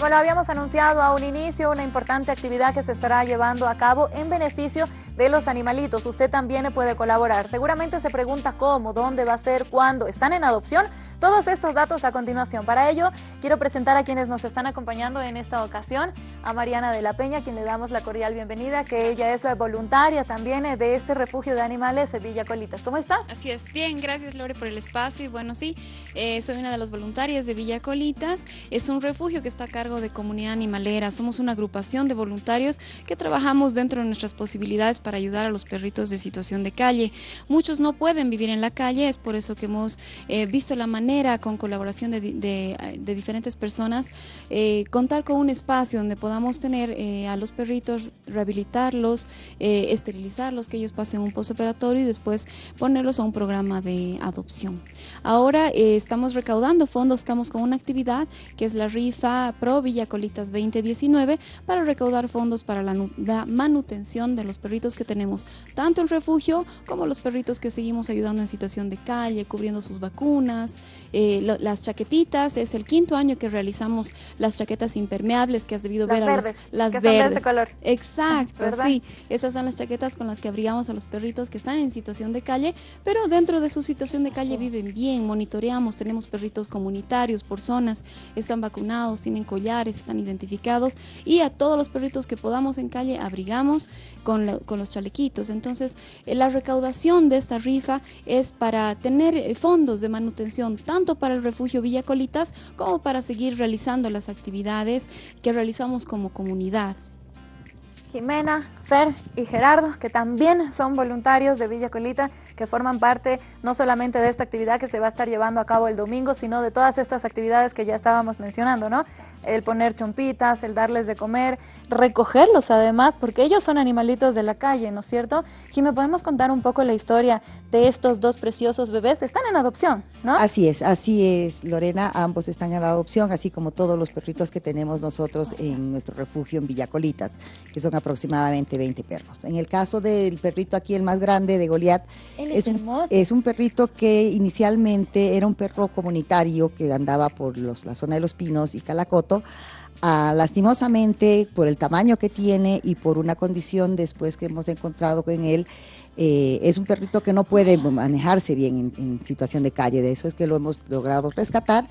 Como lo habíamos anunciado a un inicio, una importante actividad que se estará llevando a cabo en beneficio de los animalitos. Usted también puede colaborar. Seguramente se pregunta cómo, dónde va a ser, cuándo. ¿Están en adopción? Todos estos datos a continuación. Para ello, quiero presentar a quienes nos están acompañando en esta ocasión. A Mariana de la Peña, quien le damos la cordial bienvenida, que ella es voluntaria también de este refugio de animales Villa Colitas. ¿Cómo estás? Así es. Bien, gracias Lore por el espacio. Y bueno, sí, eh, soy una de las voluntarias de Villa Colitas. Es un refugio que está acá cargo de comunidad animalera. Somos una agrupación de voluntarios que trabajamos dentro de nuestras posibilidades para ayudar a los perritos de situación de calle. Muchos no pueden vivir en la calle, es por eso que hemos eh, visto la manera, con colaboración de, de, diferentes personas, eh, contar con un espacio donde podamos tener eh, a los perritos, rehabilitarlos, esterilizarlos, que ellos pasen un postoperatorio y después ponerlos a un programa de adopción. Ahora estamos recaudando fondos, estamos con una actividad que es la rifa Pro Villa Colitas 2019 para recaudar fondos para la, manutención de los perritos que tenemos, tanto en refugio como los perritos que seguimos ayudando en situación de calle, cubriendo sus vacunas, eh, las chaquetitas, es el quinto año que realizamos las chaquetas impermeables que has debido ver a los, las verdes. De color. Exacto, sí, esas son las chaquetas con las que abrigamos a los perritos que están en situación de calle, pero dentro de su situación de calle viven bien, monitoreamos, tenemos perritos comunitarios por zonas, están vacunados, tienen collares, están identificados y a todos los perritos que podamos en calle abrigamos con, los chalequitos. Entonces, eh, la recaudación de esta rifa es para tener eh, fondos de manutención tanto para el refugio Villa Colitas como para seguir realizando las actividades que realizamos como comunidad. Jimena, Fer y Gerardo, que también son voluntarios de Villa Colita, que forman parte no solamente de esta actividad que se va a estar llevando a cabo el domingo, sino de todas estas actividades que ya estábamos mencionando, ¿no? El poner chompitas, el darles de comer, recogerlos además, porque ellos son animalitos de la calle, ¿no es cierto? Jimena, ¿podemos contar un poco la historia de estos dos preciosos bebés? Están en adopción, ¿no? Así es, así es, Lorena, ambos están en adopción, así como todos los perritos que tenemos nosotros en nuestro refugio en Villacolitas, que son aproximadamente 20 perros. En el caso del perrito aquí, el más grande de Goliat, es, un, es, un, perrito que inicialmente era un perro comunitario que andaba por los, la zona de los pinos y Calacoto. Ah, lastimosamente, por el tamaño que tiene y por una condición después que hemos encontrado con él, eh, es un perrito que no puede manejarse bien en, en situación de calle. De eso es que lo hemos logrado rescatar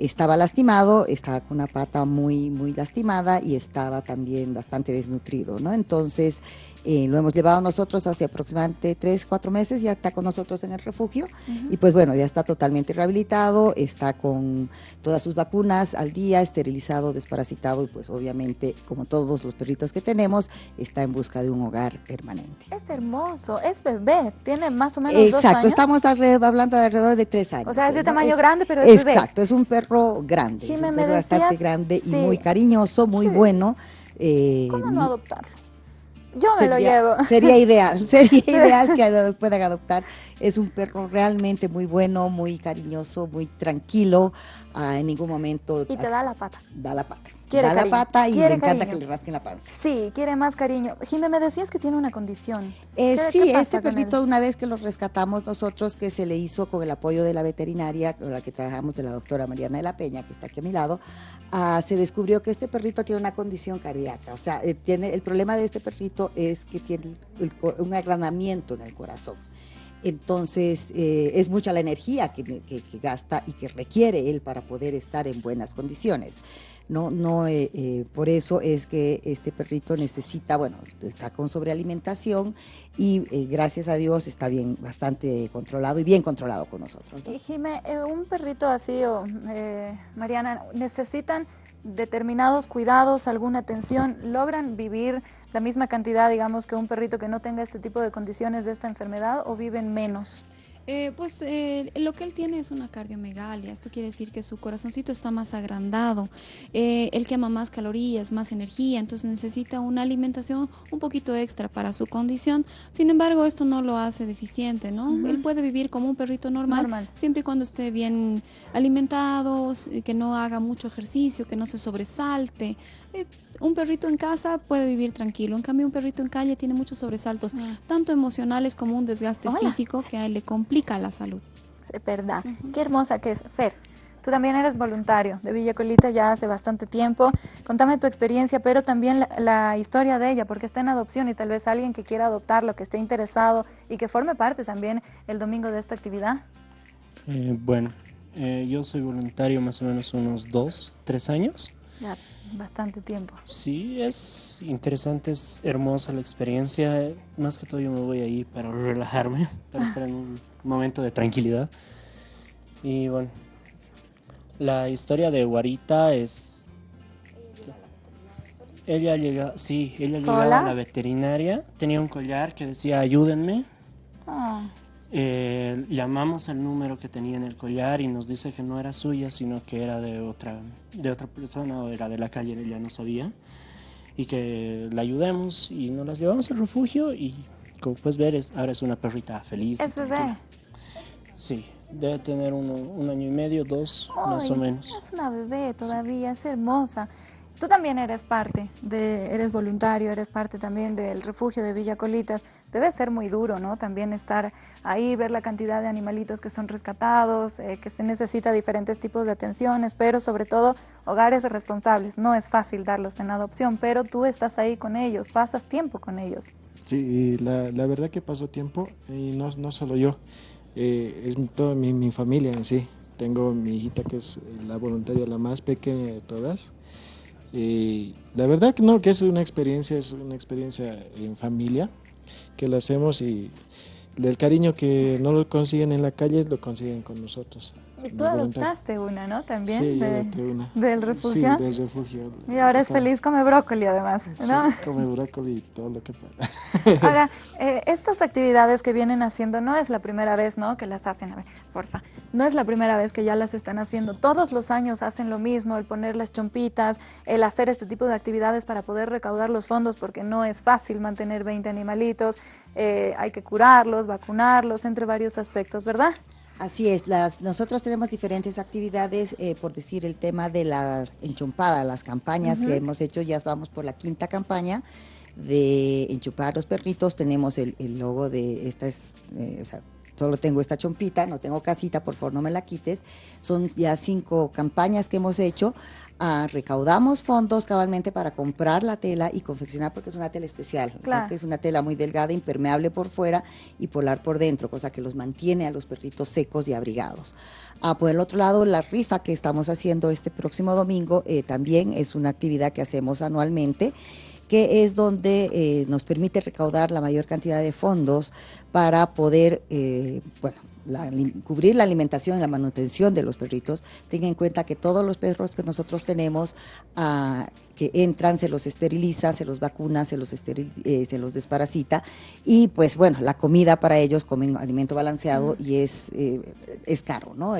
estaba lastimado, estaba con una pata muy, muy lastimada y estaba también bastante desnutrido, ¿no? Entonces, eh, lo hemos llevado nosotros hace aproximadamente tres, cuatro meses, ya está con nosotros en el refugio y pues bueno, ya está totalmente rehabilitado, está con todas sus vacunas al día, esterilizado, desparasitado y pues obviamente, como todos los perritos que tenemos, está en busca de un hogar permanente. Es hermoso, es bebé, tiene más o menos Exacto, dos años. estamos alrededor, hablando de alrededor de tres años. O sea, es de tamaño grande, pero es bebé. Exacto, es un perro grande, es un perro bastante grande y muy cariñoso, muy bueno. Eh, ¿Cómo no adoptarlo? Yo me lo llevo. Sería ideal, sería ideal que los puedan adoptar. Es un perro realmente muy bueno, muy cariñoso, muy tranquilo. Ah, en ningún momento. Y te da la pata. Da la pata. Da la pata y le encanta que le rasquen la panza. Sí, quiere más cariño. Jimé, me decías que tiene una condición. Eh, sí, este perrito, una vez que lo rescatamos nosotros, que se le hizo con el apoyo de la veterinaria con la que trabajamos, de la doctora Mariana de la Peña, que está aquí a mi lado, ah, se descubrió que este perrito tiene una condición cardíaca. O sea, eh, tiene, el problema de este perrito es que tiene un agranamiento en el corazón. Entonces, eh, es mucha la energía que, gasta y que requiere él para poder estar en buenas condiciones. No, no, eh, eh, por eso es que este perrito necesita, bueno, está con sobrealimentación y gracias a Dios está bien, bastante controlado y bien controlado con nosotros. Y Jimé, un perrito así, o Mariana, necesitan determinados cuidados, alguna atención, logran vivir la misma cantidad, digamos, que un perrito que no tenga este tipo de condiciones de esta enfermedad o viven menos? Eh, pues eh, lo que él tiene es una cardiomegalia, esto quiere decir que su corazoncito está más agrandado, eh, él quema más calorías, más energía, entonces necesita una alimentación un poquito extra para su condición, sin embargo esto no lo hace deficiente, ¿no? Él puede vivir como un perrito normal, siempre y cuando esté bien alimentado, que no haga mucho ejercicio, que no se sobresalte, un perrito en casa puede vivir tranquilo, en cambio un perrito en calle tiene muchos sobresaltos, ah. tanto emocionales como un desgaste físico que a él le complica la salud. Es verdad, qué hermosa que es. Fer, Tú también eres voluntario de Villa Colita ya hace bastante tiempo. Contame tu experiencia, pero también la, historia de ella, porque está en adopción y tal vez alguien que quiera adoptarlo, que esté interesado y que forme parte también el domingo de esta actividad. Eh, bueno, eh, yo soy voluntario más o menos unos dos, tres años. Ya, bastante tiempo. Sí, es interesante, es hermosa la experiencia. Más que todo yo me voy ahí para relajarme, para estar en un momento de tranquilidad. Y bueno, la historia de Guarita es... Ella llega, sí, ella llegaba a la veterinaria, tenía un collar que decía ayúdenme. Ah. Eh, llamamos al número que tenía en el collar y nos dice que no era suya, sino que era de otra, de otra persona o era de la calle, ella no sabía. Y que la ayudemos y nos la llevamos al refugio y como puedes ver, ahora es una perrita feliz. ¿Es bebé? Sí, Debe tener un año y medio, dos, más o menos. Es una bebé todavía, es hermosa. Tú también eres parte, de, eres voluntario, eres parte también del refugio de Villa Colitas. Debe ser muy duro, ¿no? También estar ahí, ver la cantidad de animalitos que son rescatados, eh, que se necesita diferentes tipos de atenciones, pero sobre todo hogares responsables. No es fácil darlos en adopción, pero tú estás ahí con ellos, pasas tiempo con ellos. Sí, la, la verdad que paso tiempo, y no, no solo yo. Eh, es toda mi, familia en sí. Tengo mi hijita que es la voluntaria, la más pequeña de todas. Y la verdad que no, que es una experiencia, es una experiencia en familia que la hacemos y el cariño que no lo consiguen en la calle lo consiguen con nosotros. Y tú adoptaste una, ¿no? También. Sí, de, una. ¿Del refugio? Sí, del refugio. Y ahora es feliz, come brócoli además, ¿no? Sí, come brócoli y todo lo que pueda. Ahora, eh, estas actividades que vienen haciendo no es la primera vez, ¿no? Que las hacen, a ver, porfa. No es la primera vez que ya las están haciendo. Todos los años hacen lo mismo, el poner las chompitas, el hacer este tipo de actividades para poder recaudar los fondos, porque no es fácil mantener 20 animalitos. Eh, hay que curarlos, vacunarlos, entre varios aspectos, ¿verdad? Así es, las, nosotros tenemos diferentes actividades, eh, por decir el tema de las enchumpadas, las campañas que hemos hecho, ya vamos por la quinta campaña de enchupar los perritos, tenemos el, logo de esta es, eh, o sea, solo tengo esta chompita, no tengo casita, por favor no me la quites. Son ya cinco campañas que hemos hecho. Ah, recaudamos fondos cabalmente para comprar la tela y confeccionar porque es una tela especial, que es una tela muy delgada, impermeable por fuera y polar por dentro, cosa que los mantiene a los perritos secos y abrigados. Ah, por el otro lado, la rifa que estamos haciendo este próximo domingo eh, también es una actividad que hacemos anualmente que es donde eh, nos permite recaudar la mayor cantidad de fondos para poder, eh, bueno, cubrir la alimentación y la manutención de los perritos. Tenga en cuenta que todos los perros que nosotros tenemos ah, que entran, se los esteriliza, se los vacuna, se los, eh, se los desparasita y pues bueno, la comida para ellos comen alimento balanceado y es, es caro, ¿no?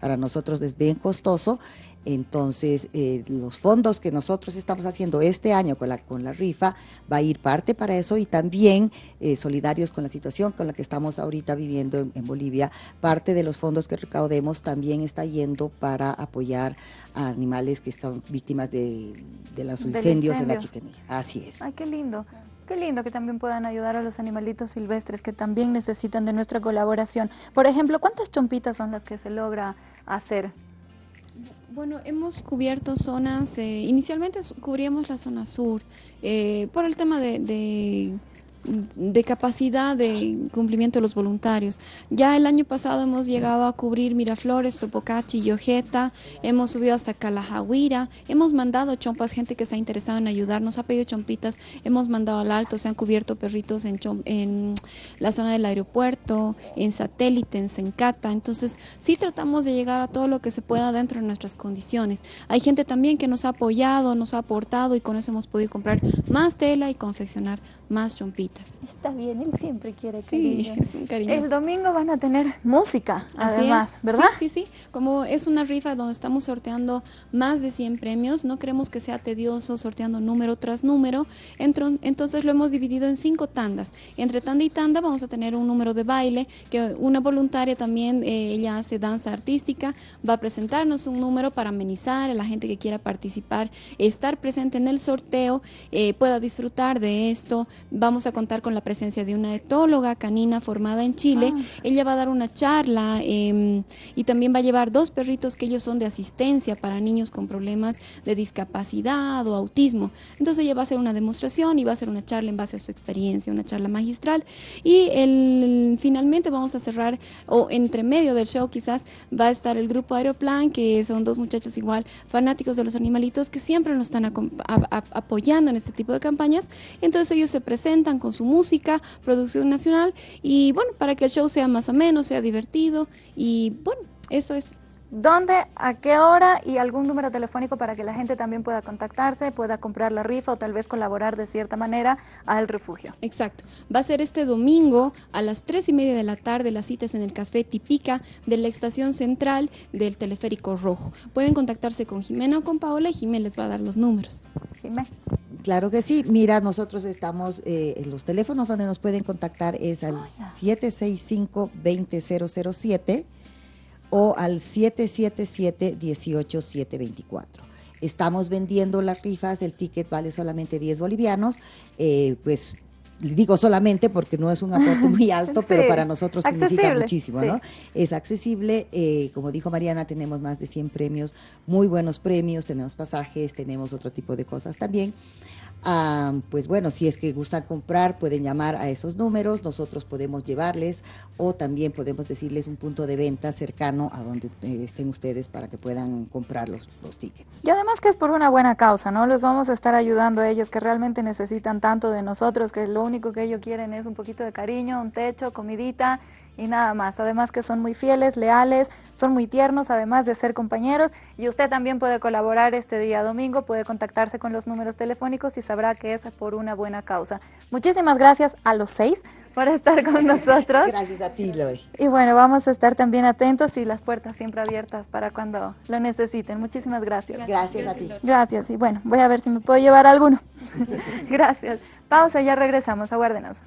para nosotros es bien costoso entonces, eh, los fondos que nosotros estamos haciendo este año con la, con la rifa va a ir parte para eso y también eh, solidarios con la situación con la que estamos ahorita viviendo en, Bolivia, parte de los fondos que recaudemos también está yendo para apoyar a animales que están víctimas de, los incendios en la chicanía. Así es. Ay, qué lindo. Qué lindo que también puedan ayudar a los animalitos silvestres que también necesitan de nuestra colaboración. Por ejemplo, ¿cuántas chompitas son las que se logra hacer bueno, hemos cubierto zonas, eh, inicialmente cubríamos la zona sur, eh, por el tema de de capacidad de cumplimiento de los voluntarios. Ya el año pasado hemos llegado a cubrir Miraflores, Topocachi y Ojeta, hemos subido hasta Calajahuira, hemos mandado chompas, gente que se ha interesado en ayudarnos, ha pedido chompitas, hemos mandado al alto, se han cubierto perritos en, en la zona del aeropuerto, en satélite, en Sencata, entonces sí tratamos de llegar a todo lo que se pueda dentro de nuestras condiciones. Hay gente también que nos ha apoyado, nos ha aportado y con eso hemos podido comprar más tela y confeccionar más chompitas. Está bien, él siempre quiere que es un El domingo van a tener música, además, ¿verdad? Sí, sí, sí. Como es una rifa donde estamos sorteando más de 100 premios, no queremos que sea tedioso sorteando número tras número, entonces lo hemos dividido en cinco tandas. Entre tanda y tanda vamos a tener un número de baile, que una voluntaria también, eh, ella hace danza artística, va a presentarnos un número para amenizar a la gente que quiera participar, estar presente en el sorteo, eh, pueda disfrutar de esto. Vamos a contar con la presencia de una etóloga canina formada en Chile. Ah. Ella va a dar una charla em, y también va a llevar dos perritos que ellos son de asistencia para niños con problemas de discapacidad o autismo. Entonces ella va a hacer una demostración y va a hacer una charla en base a su experiencia, una charla magistral. Y el, finalmente vamos a cerrar, o entre medio del show quizás, va a estar el grupo Aeroplan, que son dos muchachos igual fanáticos de los animalitos que siempre nos están apoyando en este tipo de campañas. Entonces ellos se presentan con su música, producción nacional, y bueno, para que el show sea más ameno, sea divertido, y bueno, eso es. ¿Dónde, a qué hora y algún número telefónico para que la gente también pueda contactarse, pueda comprar la rifa o tal vez colaborar de cierta manera al refugio? Exacto. Va a ser este domingo a las tres y media de la tarde las citas en el Café Tipica de la estación central del Teleférico Rojo. Pueden contactarse con Jimena o con Paola y Jimena les va a dar los números. Jimena. Claro que sí. Mira, nosotros estamos, eh, los teléfonos donde nos pueden contactar es al 765-20007 o al 777-18724. Estamos vendiendo las rifas, el ticket vale solamente 10 bolivianos, eh, pues digo solamente porque no es un aporte muy alto, pero para nosotros significa muchísimo, ¿no? Es accesible, eh, como dijo Mariana, tenemos más de 100 premios, muy buenos premios, tenemos pasajes, tenemos otro tipo de cosas también. Ah, pues bueno, si es que gustan comprar, pueden llamar a esos números, nosotros podemos llevarles o también podemos decirles un punto de venta cercano a donde eh, estén ustedes para que puedan comprar los, los tickets. Y además que es por una buena causa, ¿no? Les vamos a estar ayudando a ellos que realmente necesitan tanto de nosotros, que lo único que ellos quieren es un poquito de cariño, un techo, comidita y nada más. Además que son muy fieles, leales, son muy tiernos, además de ser compañeros. Y usted también puede colaborar este día domingo, puede contactarse con los números telefónicos y sabrá que es por una buena causa. Muchísimas gracias a los seis por estar con nosotros. Gracias a ti, Lori. Y bueno, vamos a estar también atentos y las puertas siempre abiertas para cuando lo necesiten. Muchísimas gracias. Gracias, a ti. Gracias. Y bueno, voy a ver si me puedo llevar alguno. gracias. Pausa, ya regresamos. Aguárdenos.